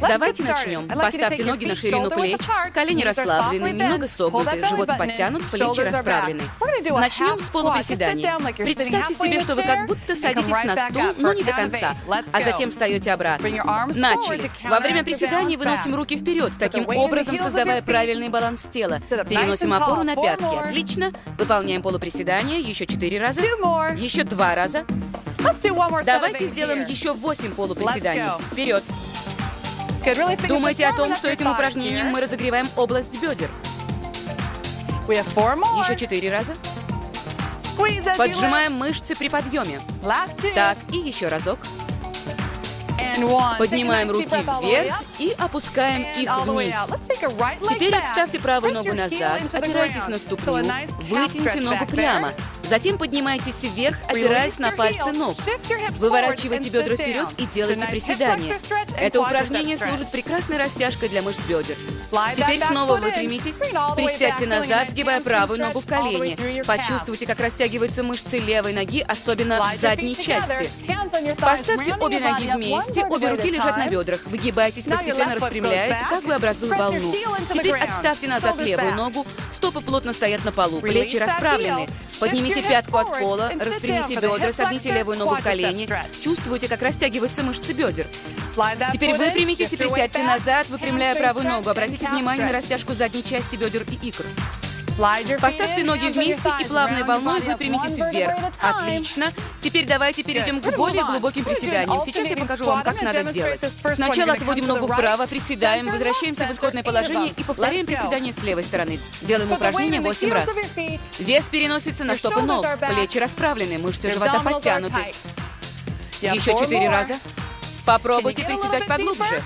Давайте начнем. Поставьте ноги на ширину плеч, колени расслаблены, немного согнуты, живот подтянут, плечи расправлены. Начнем с полуприседаний. Представьте себе, что вы как будто садитесь на стул, но не до конца, а затем встаете обратно. Начали. Во время приседаний выносим руки вперед, таким образом создавая правильный баланс тела. Переносим опору на пятки. Отлично. Выполняем полуприседания еще четыре раза. Еще два раза. Давайте сделаем еще восемь полуприседаний. Вперед. Думайте о том, что этим упражнением мы разогреваем область бедер. Еще четыре раза. Поджимаем мышцы при подъеме. Так, и еще разок. Поднимаем руки вверх и опускаем их вниз. Теперь отставьте правую ногу назад, опирайтесь на ступню, вытяните ногу прямо. Затем поднимайтесь вверх, опираясь на пальцы ног. Выворачивайте бедра вперед и делайте приседания. Это упражнение служит прекрасной растяжкой для мышц бедер. Теперь снова выпрямитесь, присядьте назад, сгибая правую ногу в колени. Почувствуйте, как растягиваются мышцы левой ноги, особенно в задней части. Поставьте обе ноги вместе, обе руки лежат на бедрах. Выгибайтесь, постепенно распрямляясь, как бы образуя волну. Теперь отставьте назад левую ногу, стопы плотно стоят на полу, плечи расправлены. Поднимите пятку от пола, распрямите бедра, согните левую ногу в колени. Чувствуйте, как растягиваются мышцы бедер. Теперь выпрямитесь и присядьте назад, выпрямляя правую ногу. Обратите внимание на растяжку задней части бедер и икр. Поставьте ноги вместе и плавной волной выпрямитесь вверх. Отлично. Теперь давайте перейдем к более глубоким приседаниям. Сейчас я покажу вам, как надо делать. Сначала отводим ногу вправо, приседаем, возвращаемся в исходное положение и повторяем приседание с левой стороны. Делаем упражнение 8 раз. Вес переносится на стопы ног, плечи расправлены, мышцы живота подтянуты. Еще 4 раза. Попробуйте приседать поглубже.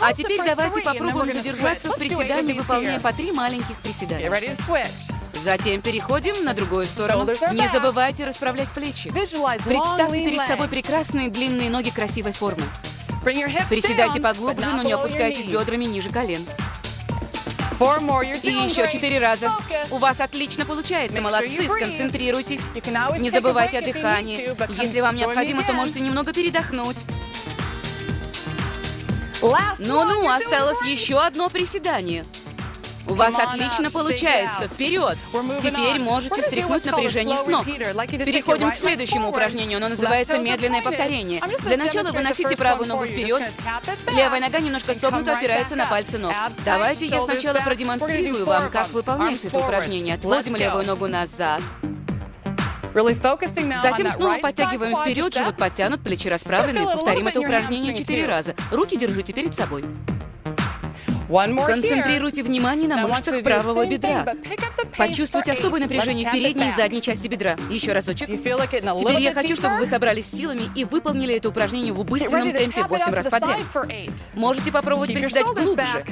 А теперь давайте попробуем задержаться в приседании, выполняя по три маленьких приседания. Затем переходим на другую сторону. Не забывайте расправлять плечи. Представьте перед собой прекрасные длинные ноги красивой формы. Приседайте поглубже, но не опускайтесь бедрами ниже колен. И еще четыре раза. У вас отлично получается, молодцы, сконцентрируйтесь. Не забывайте о дыхании. Если вам необходимо, то можете немного передохнуть. Ну-ну, осталось еще одно приседание. У вас отлично получается. Вперед! Теперь можете стряхнуть напряжение с ног. Переходим к следующему упражнению. Оно называется медленное повторение. Для начала выносите правую ногу вперед. Левая нога немножко согнута, опирается на пальцы ног. Давайте я сначала продемонстрирую вам, как выполняется это упражнение. Отводим левую ногу назад. Затем снова подтягиваем вперед, живот подтянут, плечи расправлены. Повторим это упражнение четыре раза. Руки держите перед собой. Концентрируйте внимание на мышцах правого бедра. Почувствуйте особое напряжение в передней и задней части бедра. Еще разочек. Теперь я хочу, чтобы вы собрались силами и выполнили это упражнение в убыстренном темпе 8 раз подряд. Можете попробовать приседать глубже.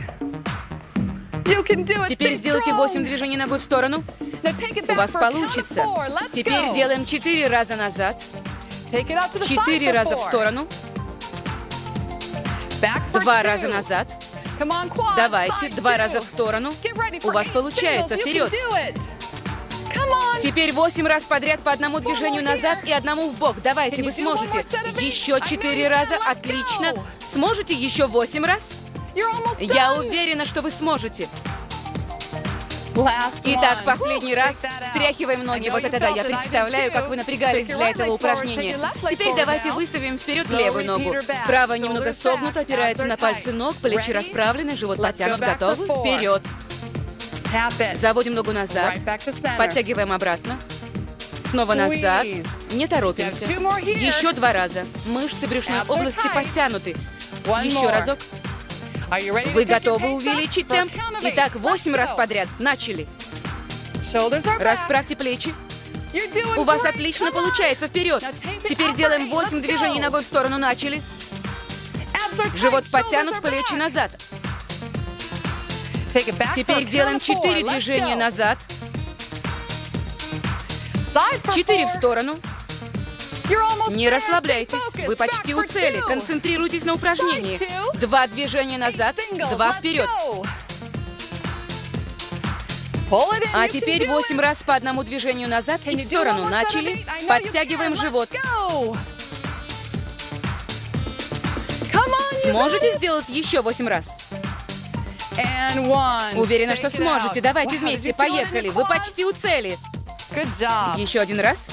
Теперь сделайте 8 движений ногой в сторону. У вас получится. Теперь делаем 4 раза назад. 4 раза в сторону. Два раза назад. Давайте, два раза в сторону. У вас получается. Вперед. Теперь восемь раз подряд по одному движению назад и одному в бок. Давайте, вы сможете. Еще четыре раза. Отлично. Сможете еще восемь раз? Я уверена, что вы сможете. Итак, последний раз. Встряхиваем ноги. Вот это да, я представляю, как вы напрягались для этого упражнения. Теперь давайте выставим вперед левую ногу. Правая немного согнута, опирается на пальцы ног, плечи расправлены, живот потянут. Готовы? Вперед. Заводим ногу назад. Подтягиваем обратно. Снова назад. Не торопимся. Еще два раза. Мышцы брюшной области подтянуты. Еще разок. Вы готовы увеличить темп? Итак, восемь раз подряд. Начали. Расправьте плечи. У вас отлично получается. Вперед. Теперь делаем восемь движений ногой в сторону. Начали. Живот подтянут, плечи назад. Теперь делаем четыре движения назад. Четыре в сторону. Не расслабляйтесь, вы почти у цели. Концентрируйтесь на упражнении. Два движения назад, два вперед. А теперь восемь раз по одному движению назад и в сторону. Начали. Подтягиваем живот. Сможете сделать еще восемь раз? Уверена, что сможете. Давайте вместе, поехали. Вы почти у цели. Еще один раз.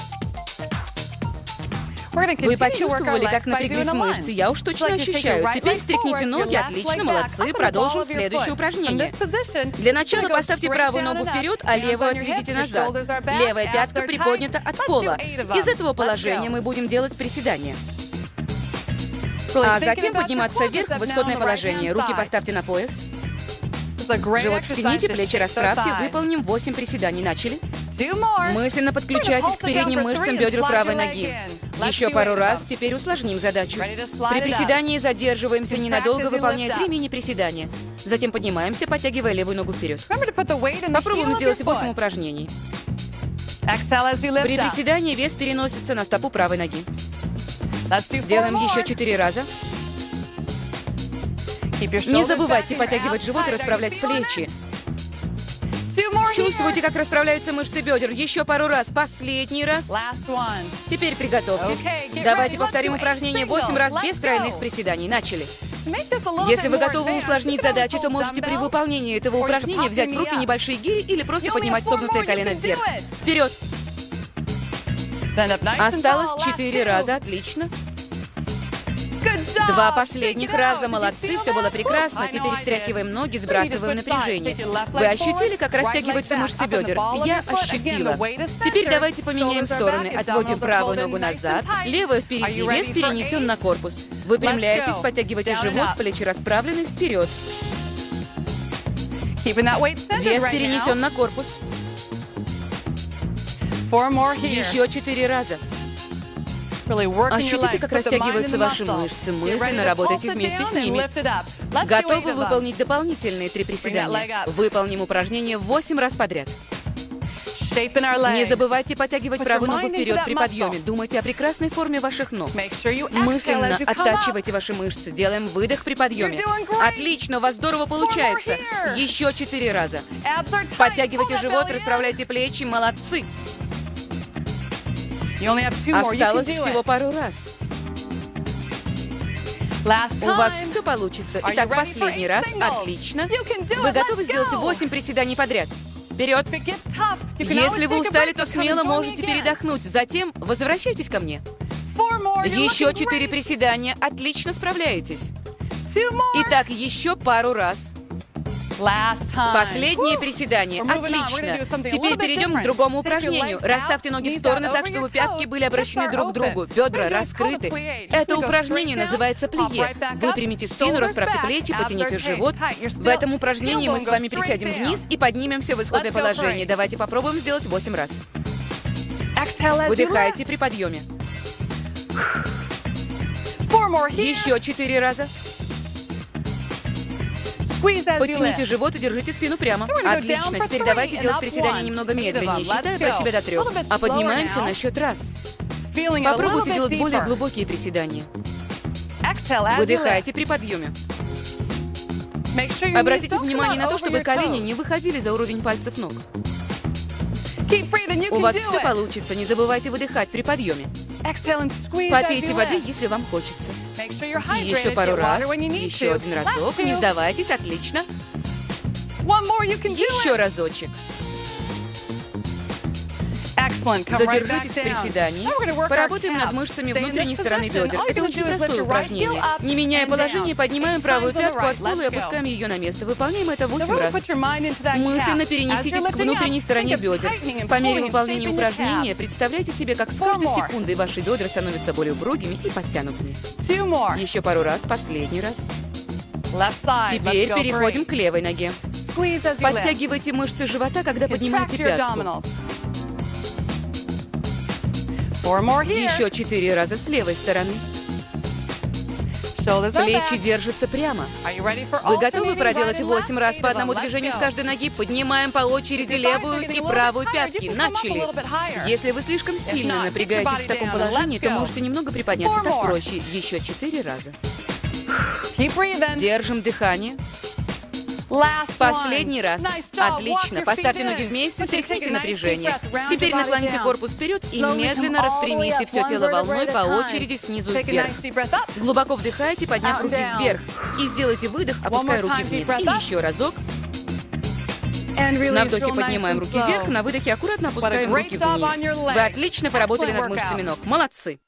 Вы почувствовали, как напряглись мышцы? Я уж точно ощущаю. Теперь стряхните ноги, отлично, молодцы. Продолжим следующее упражнение. Для начала поставьте правую ногу вперед, а левую отведите назад. Левая пятка приподнята от пола. Из этого положения мы будем делать приседания. А затем подниматься вверх в исходное положение. Руки поставьте на пояс. Живот втяните, плечи расправьте. Выполним 8 приседаний. Начали. Мысленно подключайтесь к передним мышцам бедер правой ноги. Еще пару раз, теперь усложним задачу. При приседании задерживаемся ненадолго, выполняя три мини-приседания. Затем поднимаемся, подтягивая левую ногу вперед. Попробуем сделать 8 упражнений. При приседании вес переносится на стопу правой ноги. Делаем еще четыре раза. Не забывайте подтягивать живот и расправлять плечи. Чувствуете, как расправляются мышцы бедер? Еще пару раз. Последний раз. Теперь приготовьтесь. Давайте повторим упражнение 8 раз без тройных приседаний. Начали. Если вы готовы усложнить задачу, то можете при выполнении этого упражнения взять в руки небольшие гири или просто поднимать согнутое колено вверх. Вперед! Осталось четыре раза. Отлично. Два последних раза. Молодцы, все было прекрасно. Теперь стряхиваем ноги, сбрасываем напряжение. Вы ощутили, как растягиваются мышцы бедер? Я ощутила. Теперь давайте поменяем стороны. Отводим правую ногу назад, левую впереди, вес перенесен на корпус. Выпрямляетесь, подтягивайте живот, плечи расправлены, вперед. Вес перенесен на корпус. Еще четыре раза. Ощутите, как растягиваются ваши мышцы. Мысленно работайте вместе с ними. Готовы выполнить дополнительные три приседания? Выполним упражнение 8 раз подряд. Не забывайте подтягивать правую ногу вперед при подъеме. Думайте о прекрасной форме ваших ног. Мысленно оттачивайте ваши мышцы. Делаем выдох при подъеме. Отлично, у вас здорово получается. Еще четыре раза. Подтягивайте живот, расправляйте плечи. Молодцы. Осталось всего пару раз. У вас все получится. Итак, последний раз. Отлично. Вы готовы сделать 8 приседаний подряд? Вперед! Если вы устали, то смело можете передохнуть. Затем возвращайтесь ко мне. Еще четыре приседания. Отлично справляетесь. Итак, еще пару раз. Последнее приседание. Отлично. Теперь перейдем к другому упражнению. Расставьте ноги в стороны так, чтобы пятки были обращены друг к другу. Бедра раскрыты. Это упражнение называется плие. Выпрямите спину, расправьте плечи, потяните живот. В этом упражнении мы с вами присядем вниз и поднимемся в исходное положение. Давайте попробуем сделать 8 раз. Выдыхайте при подъеме. Еще четыре раза. Подтяните живот и держите спину прямо. Отлично. Теперь давайте делать приседания немного медленнее, считая про себя до трех. А поднимаемся на счет раз. Попробуйте делать более глубокие приседания. Выдыхайте при подъеме. Обратите внимание на то, чтобы колени не выходили за уровень пальцев ног. У вас все получится. Не забывайте выдыхать при подъеме. Попейте воды, если вам хочется. И еще пару раз. Еще один разок. Не сдавайтесь. Отлично. Еще разочек. Задержитесь в приседании. Поработаем над мышцами внутренней стороны бедер. Это очень простое упражнение. Не меняя положение, поднимаем правую пятку от пола и опускаем ее на место. Выполняем это 8 раз. Мысленно перенеситесь к внутренней стороне бедер. По мере выполнения упражнения представляйте себе, как с каждой секундой ваши бедра становятся более упругими и подтянутыми. Еще пару раз, последний раз. Теперь переходим к левой ноге. Подтягивайте мышцы живота, когда поднимаете пятку. Еще четыре раза с левой стороны. Плечи держатся прямо. Вы готовы проделать 8 раз по одному движению с каждой ноги? Поднимаем по очереди левую и правую пятки. Начали. Если вы слишком сильно напрягаетесь в таком положении, то можете немного приподняться. Так проще. Еще четыре раза. Держим дыхание. Последний раз. Отлично. Поставьте ноги вместе, стряхните напряжение. Теперь наклоните корпус вперед и медленно распрямите все тело волной по очереди снизу вверх. Глубоко вдыхайте, подняв руки вверх. И сделайте выдох, опуская руки вниз. И еще разок. На вдохе поднимаем руки вверх, на выдохе аккуратно опускаем руки вниз. Вы отлично поработали над мышцами ног. Молодцы!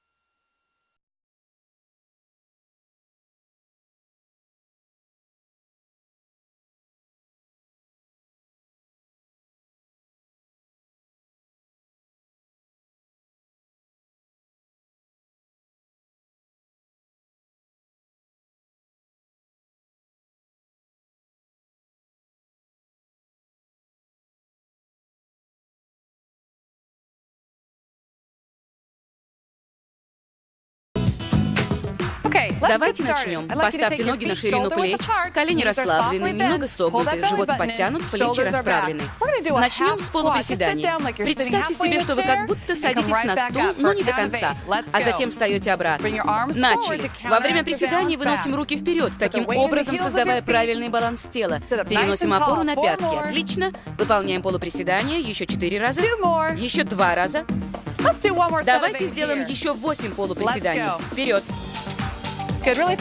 Давайте начнем. Поставьте ноги на ширину плеч, колени расслаблены, немного согнуты, живот подтянут, плечи расправлены. Начнем с полуприседаний. Представьте себе, что вы как будто садитесь на стул, но не до конца, а затем встаете обратно. Начали. Во время приседаний выносим руки вперед, таким образом создавая правильный баланс тела. Переносим опору на пятки. Отлично. Выполняем полуприседания еще четыре раза. Еще два раза. Давайте сделаем еще восемь полуприседаний. Вперед.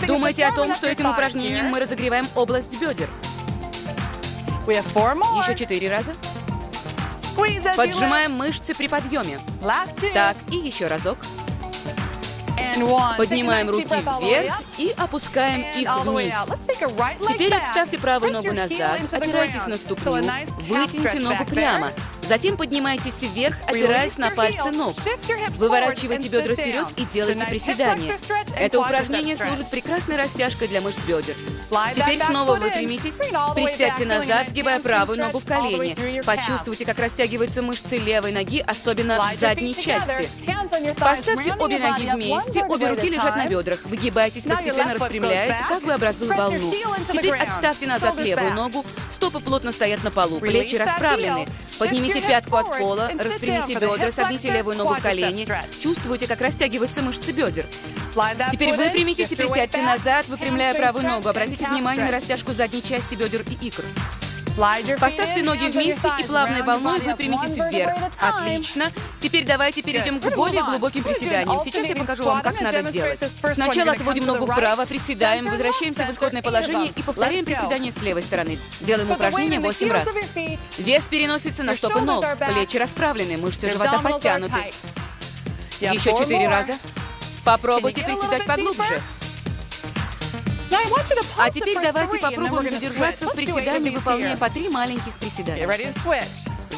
Думайте о том, что этим упражнением мы разогреваем область бедер. Еще четыре раза. Поджимаем мышцы при подъеме. Так, и еще разок. Поднимаем руки вверх и опускаем их вниз. Теперь отставьте правую ногу назад, опирайтесь на ступню, вытяните ногу прямо. Затем поднимайтесь вверх, опираясь на пальцы ног. Выворачивайте бедра вперед и делайте приседания. Это упражнение служит прекрасной растяжкой для мышц бедер. Теперь снова выпрямитесь, присядьте назад, сгибая правую ногу в колени. Почувствуйте, как растягиваются мышцы левой ноги, особенно в задней части. Поставьте обе ноги вместе, обе руки лежат на бедрах. Выгибайтесь, постепенно распрямляясь, как бы образуя волну. Теперь отставьте назад левую ногу, стопы плотно стоят на полу, плечи расправлены. Поднимите пятку от пола, распрямите бедра, согните левую ногу в колени. Чувствуйте, как растягиваются мышцы бедер. Теперь выпрямитесь и присядьте назад, выпрямляя правую ногу. Обратите внимание на растяжку задней части бедер и икр. Поставьте ноги вместе и плавной волной выпрямитесь вверх. Отлично. Теперь давайте перейдем к более глубоким приседаниям. Сейчас я покажу вам, как надо делать. Сначала отводим ногу вправо, приседаем, возвращаемся в исходное положение и повторяем приседание с левой стороны. Делаем упражнение 8 раз. Вес переносится на стопы ног, плечи расправлены, мышцы живота подтянуты. Еще 4 раза. Попробуйте приседать поглубже. А теперь давайте попробуем задержаться в приседании, выполняя по три маленьких приседания.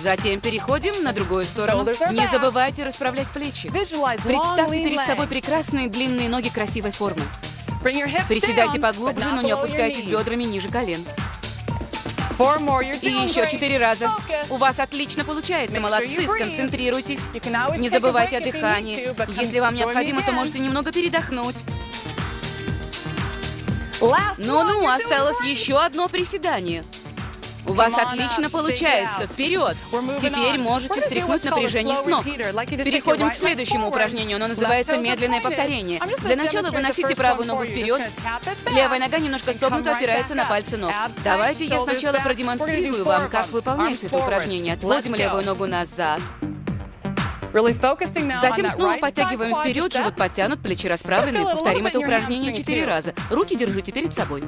Затем переходим на другую сторону. Не забывайте расправлять плечи. Представьте перед собой прекрасные длинные ноги красивой формы. Приседайте поглубже, но не опускайтесь бедрами ниже колен. И еще четыре раза. У вас отлично получается, молодцы, сконцентрируйтесь. Не забывайте о дыхании. Если вам необходимо, то можете немного передохнуть. Ну-ну, осталось еще одно приседание. У вас отлично получается. Вперед! Теперь можете стряхнуть напряжение с ног. Переходим к следующему упражнению. Оно называется медленное повторение. Для начала выносите правую ногу вперед. Левая нога немножко согнута, опирается на пальцы ног. Давайте я сначала продемонстрирую вам, как выполняется это упражнение. Отводим левую ногу назад. Затем снова подтягиваем вперед, живот подтянут, плечи расправлены. Повторим это упражнение четыре раза. Руки держите перед собой.